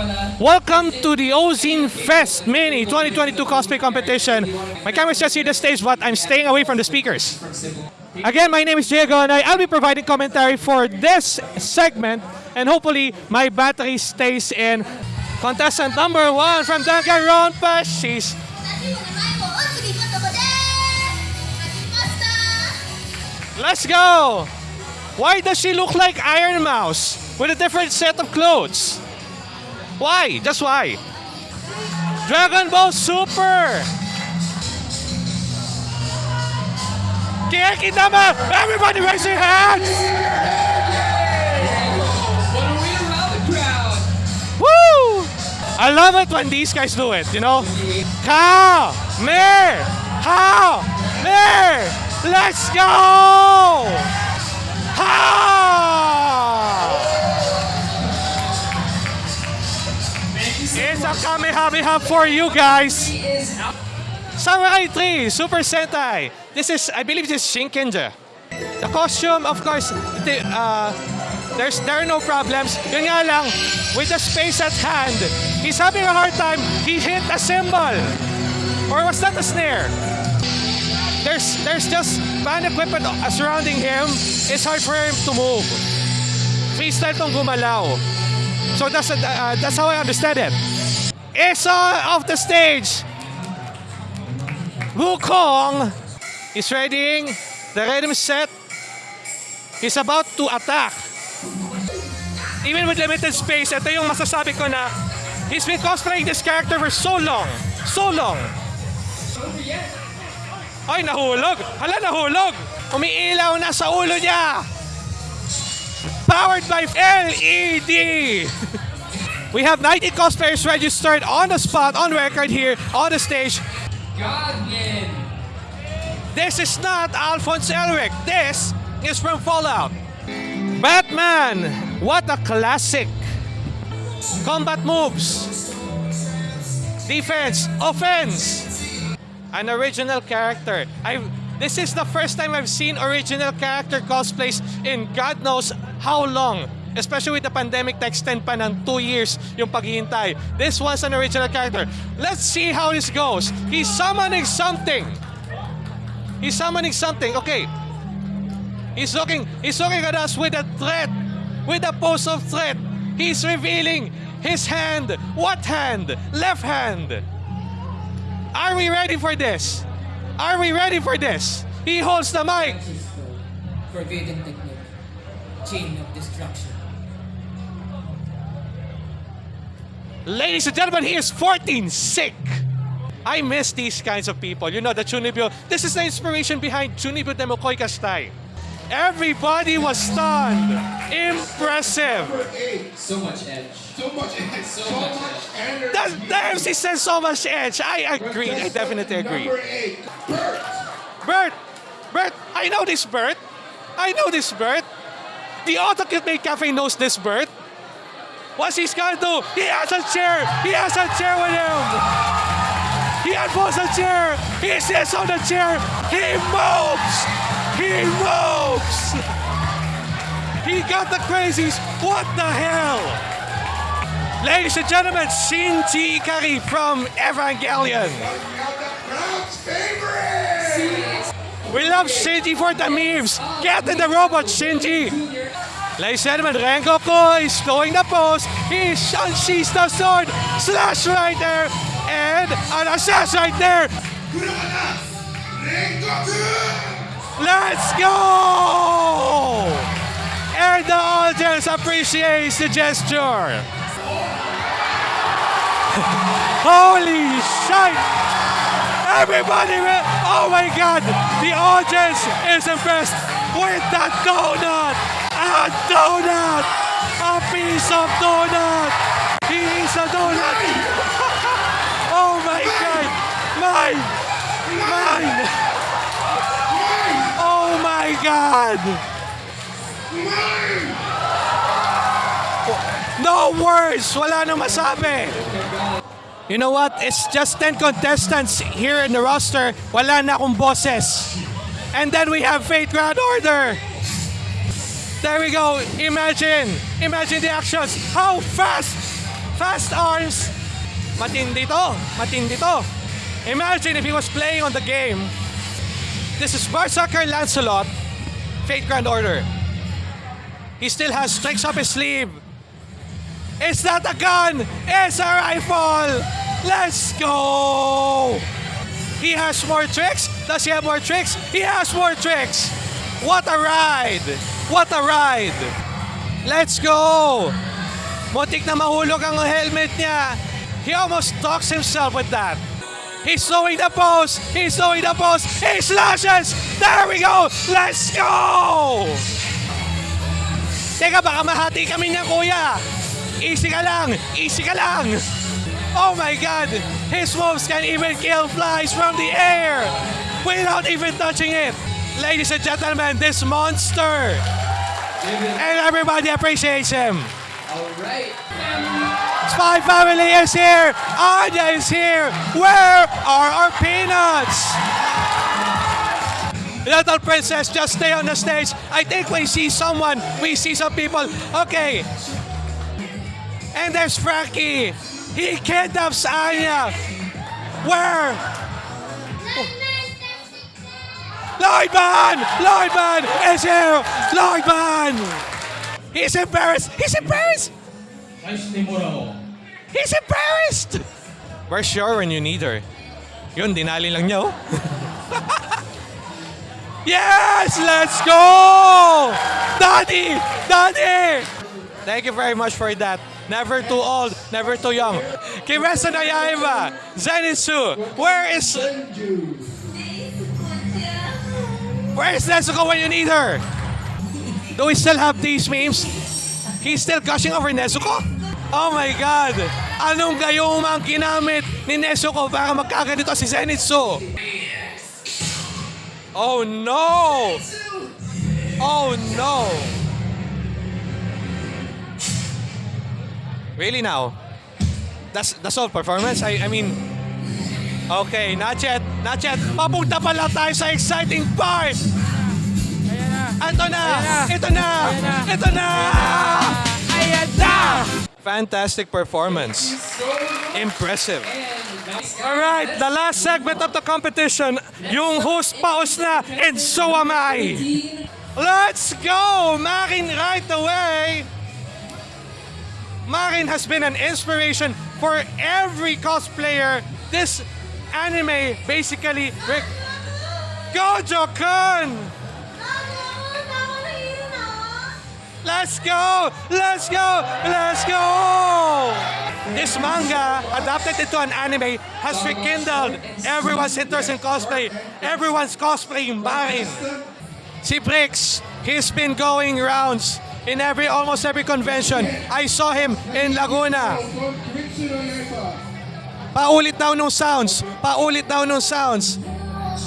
Welcome to the Ozine Fest Mini 2022 cosplay competition. My camera is just here the stage, but I'm staying away from the speakers. Again, my name is Diego, and I, will be providing commentary for this segment, and hopefully my battery stays in. Contestant number one from Danganronpa, she's... Let's go! Why does she look like Iron Mouse with a different set of clothes? Why? Just why? Dragon Ball Super! Kiki naman! Everybody raise your hands! Woo! I love it when these guys do it, you know? Ka! Mer! Ha! Mer! Let's go! Ha! A Kamehameha for you guys! He is out. Samurai 3, Super Sentai. This is, I believe this is Shinkenger. The costume, of course, the, uh, there's, there are no problems. Yun nga lang, with the space at hand, he's having a hard time. He hit a cymbal. Or was that a snare? There's, there's just band equipment surrounding him. It's hard for him to move. Freestyle tong gumalaw. So that's, uh, that's how I understand it. Isa off the stage. Wukong is readying the rhythm set. He's about to attack. Even with limited space, ito yung masasabi ko na he's been cosplaying this character for so long. So long. Ay, nahulog. Hala, nahulog. Umiilaw na sa ulo niya. Powered by LED. we have 90 cosplayers registered on the spot, on record here, on the stage. This is not Alphonse Elric. This is from Fallout. Batman! What a classic! Combat moves. Defense. Offense. An original character. I this is the first time I've seen original character cosplays in God knows how long. Especially with the pandemic na extend pa ng two years yung paghihintay. This was an original character. Let's see how this goes. He's summoning something. He's summoning something. Okay. He's looking he's looking at us with a threat. With a pose of threat. He's revealing his hand. What hand? Left hand. Are we ready for this? Are we ready for this? He holds the mic. Forbidden technique. Chain of destruction. Ladies and gentlemen, he is 14 sick. I miss these kinds of people. You know, the Chunibyo. This is the inspiration behind Chunibyo Demokoi Kastai. Everybody was stunned. Impressive. So much edge. So much, so, So much much energy. The, the MC says so much edge. I agree. I definitely agree. Number eight, Bert. Bert! Bert! I know this Bert! I know this Bert! The Autocute Maid Cafe knows this Bert! What's he gonna do? He has a chair! He has a chair with him! He unfolds a chair! He sits on the chair! He moves! He moves! He got the crazies! What the hell? Ladies and gentlemen, Shinji Ikari from Evangelion! We love Shinji for the memes. Get in the robot, Shinji. Ladies and gentlemen, Rengoku is throwing the pose. He unsheathes the sword. Slash right there. And an assassin right there. Let's go! And the audience appreciates the gesture. Holy shit! Everybody, oh my god! The audience is impressed with that donut! A donut! A piece of donut! He is a donut! oh my god! Mine! Mine! Oh my god! No words! Wala nang masabi! You know what? It's just 10 contestants here in the roster. Wala na akong boses. And then we have Fate Grand Order. There we go. Imagine. Imagine the actions. How fast Fast arms. Matindi to. Matindi to. Imagine if he was playing on the game. This is Berserker Lancelot. Fate Grand Order. He still has tricks up his sleeve. It's not a gun. It's a rifle. Let's go. He has more tricks. Does he have more tricks? He has more tricks. What a ride. What a ride. Let's go. Muntik na mahulog ang helmet niya. He almost talks himself with that. He's throwing the post. He's throwing the post. He slashes. There we go. Let's go. Teka, baka mahati kami niya, kuya. Easy ka lang. Easy ka lang. Oh my God. His moves can even kill flies from the air without even touching it. Ladies and gentlemen, this monster. And everybody appreciates him. Alright. Spy Family is here. Anya is here. Where are our peanuts? Little princess, just stay on the stage. I think we see someone. We see some people. Okay. And there's Frankie. He kidnaps Anya. Where? Lloydman! Lloydman is here! Lloydman! He's embarrassed! He's embarrassed! He's embarrassed! We're sure when you need her. Yun, dinali lang niya, oh. yes! Let's go! Daddy! Daddy! Thank you very much for that. Never too old, never too young. Kimetsu no Yaiba, Zenitsu, where is... Where is Nezuko when you need her? Do we still have these memes? He's still gushing over Nezuko? Oh my God! Anong gayuma ang ginamit ni Nezuko para magkaganito si Zenitsu? Oh no! Oh no! Really now? That's that's all performance? I I mean Okay, not yet, not yet. Papunta pala tayo sa exciting part. Ito na! Ito na! Ito na! Ayan na! Fantastic performance. Impressive. Alright, the last segment of the competition. Yung host paus na, and so am I. Let's go! Marin right away! Marin has been an inspiration for every cosplayer. This anime basically... Rick, Gojo-kun! Let's go! Let's go! Let's go! This manga, adapted into an anime, has rekindled everyone's interest in cosplay. Everyone's cosplaying Marin. See Brix, he's been going rounds in every almost every convention. I saw him in Laguna. Paulit daw nung sounds. Paulit daw nung sounds.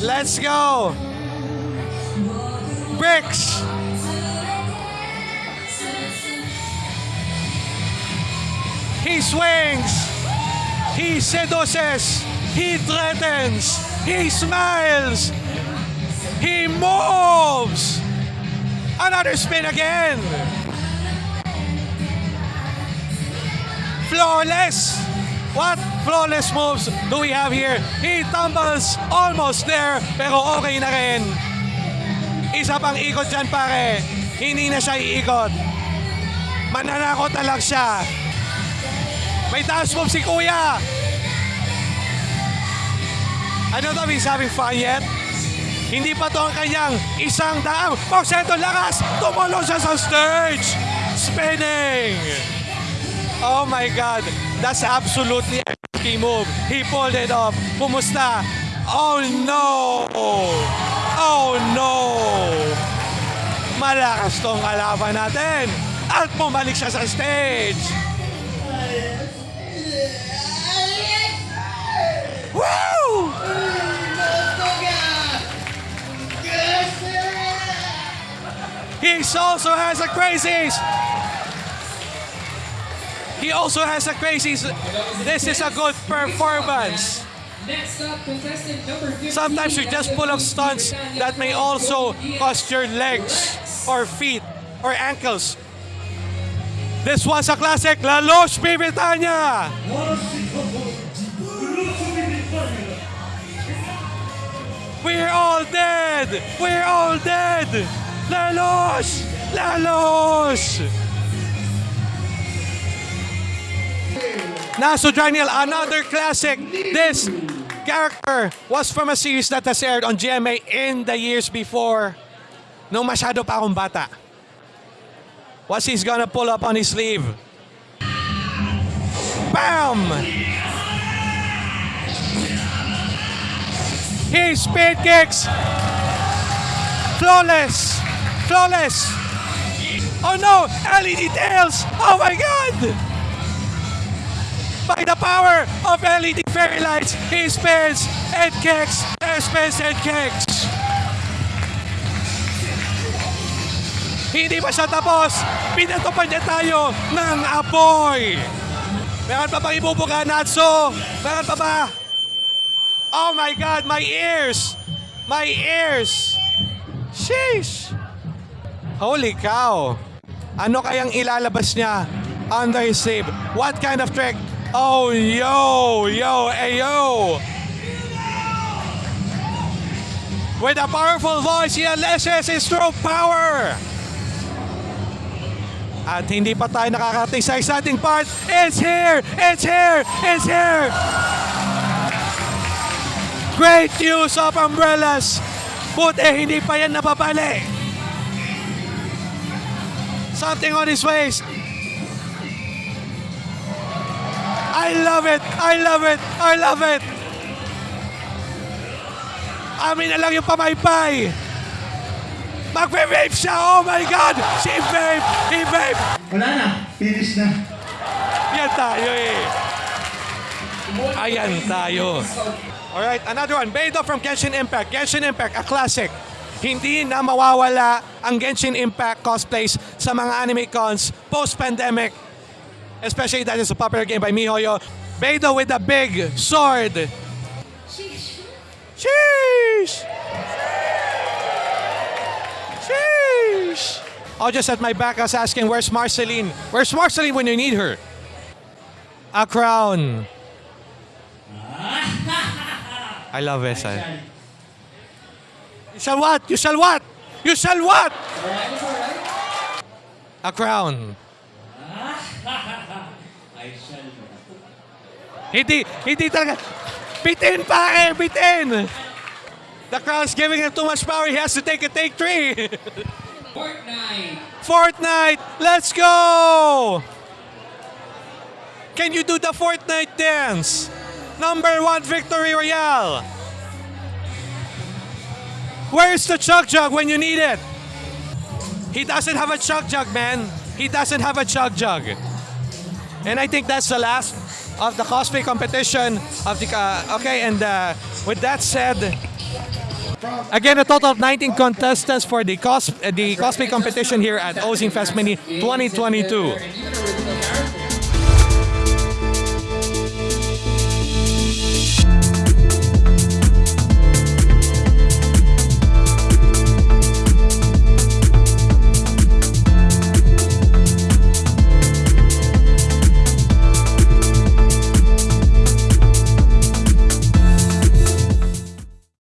Let's go. Bricks. He swings. He seduces. He threatens. He smiles. He moves. Another spin again. Flawless. What flawless moves do we have here? He tumbles almost there, pero okay na rin. Isa pang ikot dyan pare. Hindi na siya iikot. Mananakot na lang siya. May taas move si Kuya. Know if he's having fun yet. Hindi pa to ang kanyang isang daang porsyento lakas. Tumulong siya sa stage. Spinning. Oh my God. That's absolutely a move. He pulled it off. Kumusta? Oh no! Oh no! Malakas tong kalaban natin. At bumalik siya sa stage. Woo! He also has a crazies. He also has a crazy. This is a good performance. Next up, contestant number 15. Sometimes you just pull off stunts that may also cost your legs or feet or ankles. This was a classic. Lalos Bibitanya. We're all dead. We're all dead. La Loche! La Lalos. Natsu Dragneel, another classic. This character was from a series that has aired on GMA in the years before. Nung masyado pa akong bata. What's he's gonna pull up on his sleeve? Bam! His speed kicks! Flawless! Flawless! Oh no! LED tails! Oh my god! By the power of LED fairy lights, he spins and kicks, and spins and kicks. Hindi pa siya tapos. Pinato pa niya tayo ng apoy. Meron pa bang ibubuga, Natso? Meron pa ba? Oh my God, my ears! My ears! Sheesh! Holy cow! Ano kayang ilalabas niya under his sleeve? What kind of trick? Oh, yo! Yo! Ayo! With a powerful voice, he unleashes his stroke power! At hindi pa tayo nakakarating sa exciting part. It's here! It's here! It's here! Great use of umbrellas! Buti hindi pa yan napapali. Something on his waist. I love it! I love it! I love it! Amin na lang yung pamaypay! Magbe-vape siya! Oh my God! She vape! He vape! Wala na. Finish na. Yan tayo eh. Ayan tayo. Alright, another one. Beidou from Genshin Impact. Genshin Impact, a classic. Hindi na mawawala ang Genshin Impact cosplays sa mga anime cons post-pandemic. Especially that is a popular game by MiHoYo. Beidou with a big sword. Sheesh! Sheesh! Sheesh. Oh, just at my back, I was asking, where's Marceline? Where's Marceline when you need her? A crown. I love it. I- You shall what? You shall what? You shall what? A crown. Hindi, hindi talaga. Bitin pa eh, bitin! The crown's giving him too much power. He has to take a take three. Fortnite. Fortnite, let's go! Can you do the Fortnite dance? Number one victory royale. Where's the chug jug when you need it? He doesn't have a chug jug, man. He doesn't have a chug jug. And I think that's the last of the cosplay competition of the uh, okay. And uh, with that said, again a total of 19 contestants for the cos the cosplay competition here at Ozine Fest Mini 2022. And even a